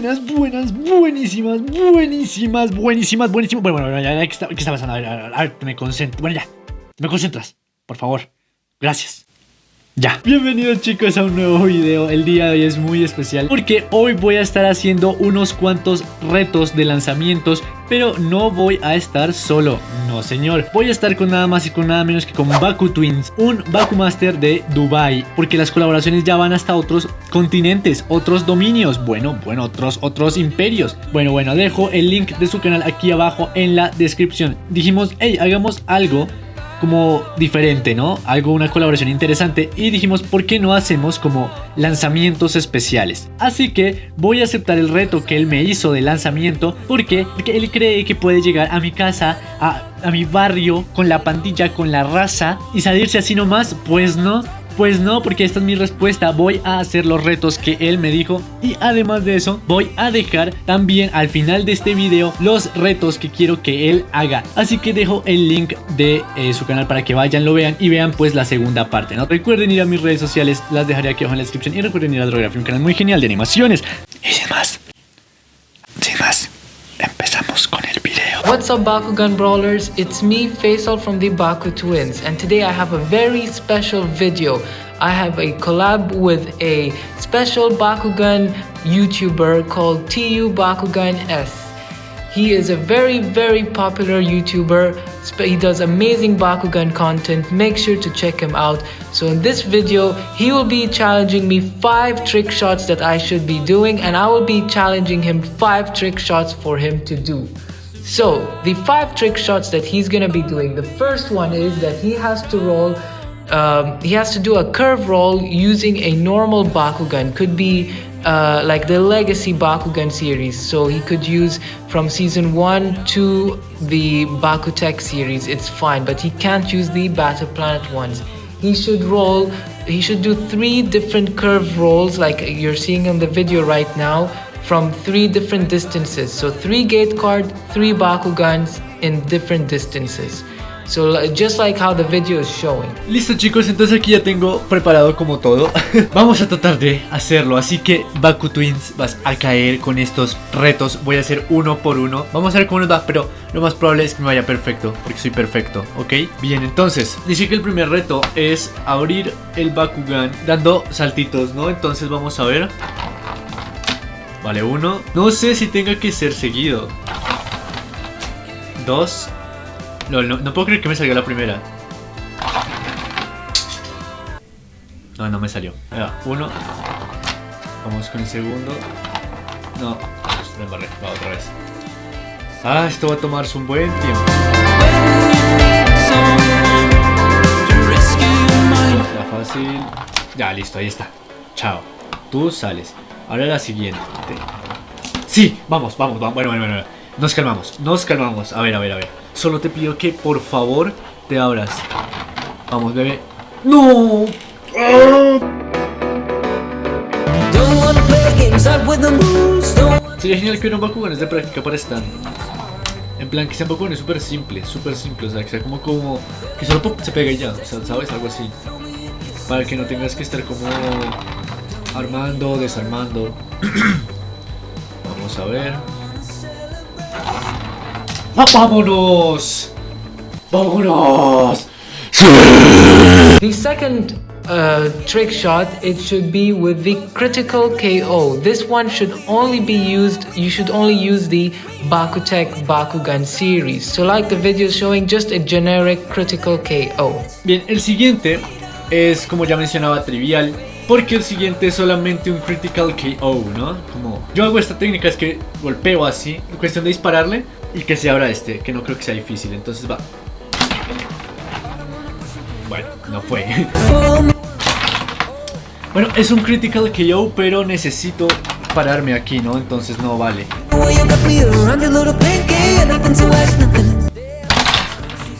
buenas, buenas, buenísimas, buenísimas, buenísimas, buenísimas. Bueno, bueno, ya, ya, ¿qué está, qué está pasando? A ver, a ver, a ver, me concentro. Bueno, ya, me concentras, por favor. Gracias. Ya. Bienvenidos chicos a un nuevo video. El día de hoy es muy especial porque hoy voy a estar haciendo unos cuantos retos de lanzamientos, pero no voy a estar solo. No señor. Voy a estar con nada más y con nada menos que con Baku Twins, un Baku Master de Dubai, porque las colaboraciones ya van hasta otros continentes, otros dominios, bueno, bueno, otros otros imperios. Bueno, bueno, dejo el link de su canal aquí abajo en la descripción. Dijimos, hey, hagamos algo como diferente, ¿no? Algo, una colaboración interesante y dijimos, ¿por qué no hacemos como lanzamientos especiales? Así que voy a aceptar el reto que él me hizo de lanzamiento porque, él cree que puede llegar a mi casa, a, a mi barrio, con la pandilla, con la raza y salirse así nomás, pues no. Pues no, porque esta es mi respuesta. Voy a hacer los retos que él me dijo. Y además de eso, voy a dejar también al final de este video los retos que quiero que él haga. Así que dejo el link de eh, su canal para que vayan, lo vean y vean pues la segunda parte. ¿no? Recuerden ir a mis redes sociales, las dejaré aquí abajo en la descripción. Y recuerden ir a Drography, un canal muy genial de animaciones. Y sin más, What's up Bakugan Brawlers, it's me Faisal from the Baku Twins and today I have a very special video. I have a collab with a special Bakugan YouTuber called TU Bakugan S. He is a very very popular YouTuber, he does amazing Bakugan content, make sure to check him out. So in this video, he will be challenging me 5 trick shots that I should be doing and I will be challenging him 5 trick shots for him to do. So, the five trick shots that he's gonna be doing, the first one is that he has to roll, um, he has to do a curve roll using a normal Bakugan. Could be uh, like the Legacy Bakugan series. So he could use from season 1 to the Bakutech series, it's fine, but he can't use the Battle Planet ones. He should roll, he should do three different curve rolls like you're seeing in the video right now from three different distances. So three gate card, three Bakugans in different distances. So just like how the video is showing. Listo chicos, entonces aquí ya tengo preparado como todo. Vamos a tratar de hacerlo, así que Baku Twins vas a caer con estos retos. Voy a hacer uno por uno. Vamos a ver cómo nos va, pero lo más probable es que me vaya perfecto, porque soy perfecto, ¿ok? Bien, entonces, dice que el primer reto es abrir el Bakugan dando saltitos, ¿no? Entonces vamos a ver. Vale, uno. No sé si tenga que ser seguido. Dos. No, no, no puedo creer que me salió la primera. No, no me salió. Ahí uno. Vamos con el segundo. No, me embarré. Va otra vez. Ah, esto va a tomarse un buen tiempo. Está fácil. Ya, listo, ahí está. Chao. Tú sales. Ahora la siguiente. Sí, vamos, vamos, vamos. Bueno, bueno, bueno. Nos calmamos, nos calmamos. A ver, a ver, a ver. Solo te pido que por favor te abras. Vamos, bebé. ¡No! Sería genial que un Bakugan es de práctica para stand. En plan, que sean Bakugan súper simple, súper simple. O sea, que sea como, como. Que solo se pega y ya. O sea, ¿sabes? Algo así. Para que no tengas que estar como armando, desarmando. Vamos a ver. ¡Ah, ¡Vámonos! ¡Vámonos! The second uh, trick shot, it should be with the critical KO. This one should only be used, you should only use the Bakutech Bakugan series. So like the video showing, just a generic critical KO. Bien, el siguiente es, como ya mencionaba, trivial. Porque el siguiente es solamente un critical KO, ¿no? Como yo hago esta técnica es que golpeo así, cuestión de dispararle y que se abra este, que no creo que sea difícil, entonces va. Bueno, no fue. bueno, es un critical KO, pero necesito pararme aquí, ¿no? Entonces no vale.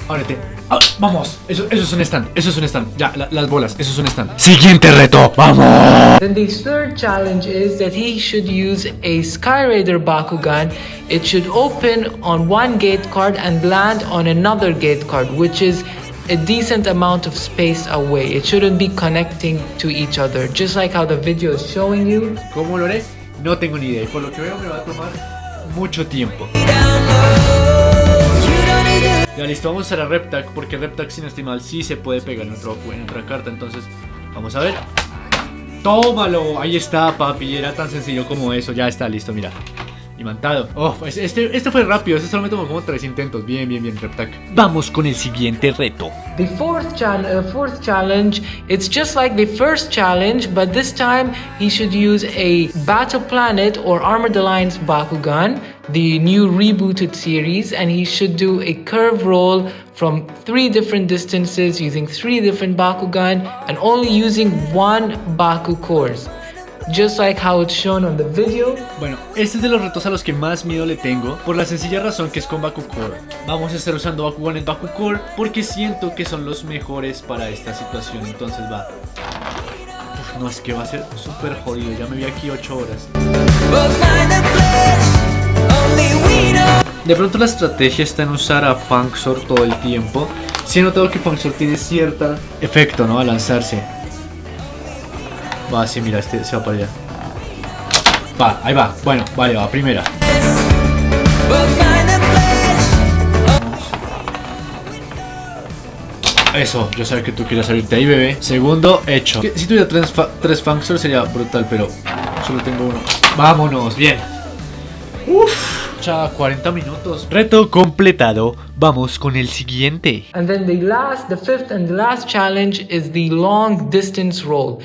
Ábrete. Ah, vamos, eso, eso es un stand, eso es un stand. Ya, la, las bolas, eso es un stand. Siguiente reto, vamos. Then the third challenge is that he should use a Sky Raider Bakugan. It should open on one gate card and land on another gate card, which is a decent amount of space away. It shouldn't be connecting to each other, just like how the video is showing you. ¿Cómo lo haré? No tengo ni idea. Por lo que veo me va a tomar mucho tiempo. Ya listo, vamos a usar a Reptac porque Reptac sin estimar sí se puede pegar en, otro, en otra carta. Entonces, vamos a ver. ¡Tómalo! Ahí está, papi. Era tan sencillo como eso. Ya está, listo, mira. Imantado. Oh, pues este, este fue rápido. Este solo me tomó como tres intentos. Bien, bien, bien, Reptac. Vamos con el siguiente reto. The fourth, uh, fourth challenge, it's just like the first challenge, but this time he should use a Battle Planet or Armored Alliance Bakugan, the new rebooted series, and he should do a curve roll from three different distances using three different Bakugan and only using one Baku course. Just like how it's shown on the video. Bueno, este es de los retos a los que más miedo le tengo por la sencilla razón que es con Bakucore. Vamos a estar usando Bakugan en Bakucore porque siento que son los mejores para esta situación. Entonces va. Uf, no, es que va a ser súper jodido. Ya me vi aquí 8 horas. De pronto la estrategia está en usar a Funksor todo el tiempo. Si he notado que Funksor tiene cierto efecto, ¿no? A lanzarse. Va, sí, mira, este se va para allá. Va, ahí va. Bueno, vale, va, primera. Eso, yo sabía que tú querías salirte ahí, bebé. Segundo, hecho. Si tuviera tres, tres Funksor sería brutal, pero solo tengo uno. Vámonos, bien. Uf, ya 40 minutos. Reto completado. Vamos con el siguiente. And then the last, the fifth and the last challenge is the long distance roll.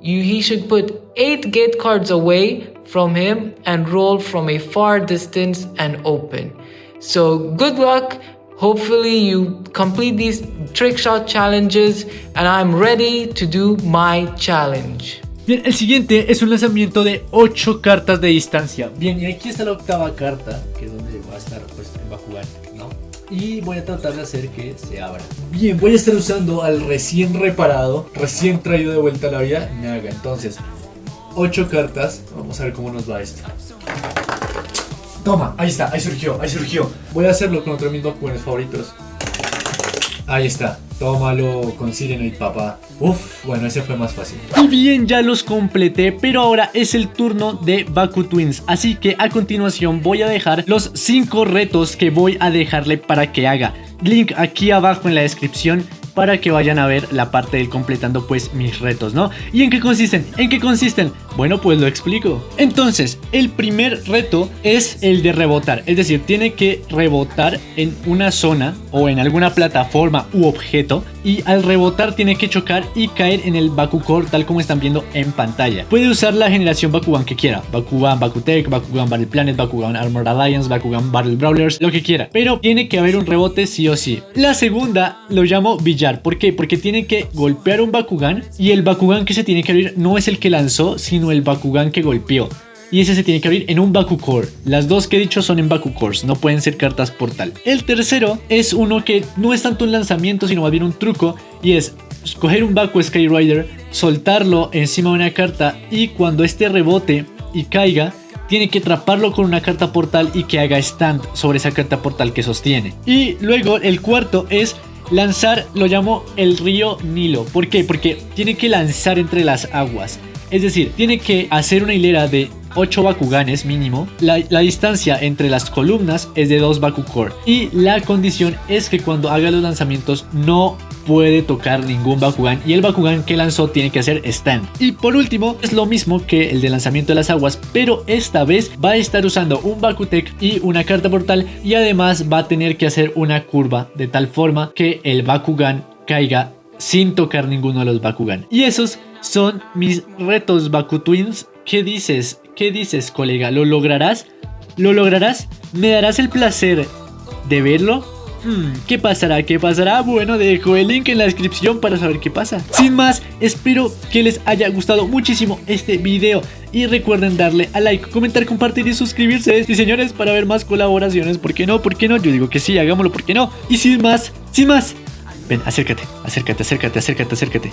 You, he should put eight gate cards away from him and roll from a far distance and open. So good luck. Hopefully you complete these trick shot challenges and I'm ready to do my challenge. Bien, el siguiente es un lanzamiento de 8 cartas de distancia. Bien, y aquí está la octava carta, que es donde va a estar, pues, va a jugar, ¿no? Y voy a tratar de hacer que se abra. Bien, voy a estar usando al recién reparado, recién traído de vuelta a la vida, Naga. Entonces, 8 cartas. Vamos a ver cómo nos va esto. Toma, ahí está, ahí surgió, ahí surgió. Voy a hacerlo con otro de mis Bakuganes favoritos. Ahí está, tómalo con Sirenoid, papá. Uf, bueno, ese fue más fácil. Y bien, ya los completé, pero ahora es el turno de Baku Twins. Así que a continuación voy a dejar los 5 retos que voy a dejarle para que haga. Link aquí abajo en la descripción para que vayan a ver la parte del completando pues mis retos, ¿no? ¿Y en qué consisten? ¿En qué consisten? Bueno, pues lo explico. Entonces, el primer reto es el de rebotar, es decir, tiene que rebotar en una zona o en alguna plataforma u objeto y al rebotar tiene que chocar y caer en el Bakucore tal como están viendo en pantalla. Puede usar la generación Bakugan que quiera, Bakugan Bakutech, Bakugan Battle Planet, Bakugan Armored Alliance, Bakugan Battle Brawlers, lo que quiera, pero tiene que haber un rebote sí o sí. La segunda lo llamo ¿por qué? Porque tiene que golpear un Bakugan y el Bakugan que se tiene que abrir no es el que lanzó, sino el Bakugan que golpeó. Y ese se tiene que abrir en un Bakucore. Las dos que he dicho son en Bakukores, no pueden ser cartas portal. El tercero es uno que no es tanto un lanzamiento, sino más bien un truco. Y es coger un Baku Skyrider, soltarlo encima de una carta y cuando este rebote y caiga, tiene que atraparlo con una carta portal y que haga stand sobre esa carta portal que sostiene. Y luego el cuarto es lanzar, lo llamo el río Nilo. ¿Por qué? Porque tiene que lanzar entre las aguas. Es decir, tiene que hacer una hilera de 8 Bakuganes mínimo. La, distancia entre las columnas es de 2 Bakukor. Y la condición es que cuando haga los lanzamientos no puede tocar ningún Bakugan. Y el Bakugan que lanzó tiene que hacer stand. Y por último, es lo mismo que el de lanzamiento de las aguas. Pero esta vez va a estar usando un Bakutech y una carta portal. Y además va a tener que hacer una curva de tal forma que el Bakugan caiga sin tocar ninguno de los Bakugan. Y esos son mis retos Baku Twins. ¿Qué dices? ¿Qué dices, colega? ¿Lo lograrás? ¿Lo lograrás? ¿Me darás el placer de verlo? ¿Qué pasará? ¿Qué pasará? Bueno, dejo el link en la descripción para saber qué pasa. Sin más, espero que les haya gustado muchísimo este video. Y recuerden darle a like, comentar, compartir y suscribirse. Y señores, para ver más colaboraciones. ¿Por qué no? ¿Por qué no? Yo digo que sí, hagámoslo. ¿Por qué no? Y sin más, sin más. Ven, acércate, acércate, acércate, acércate, acércate.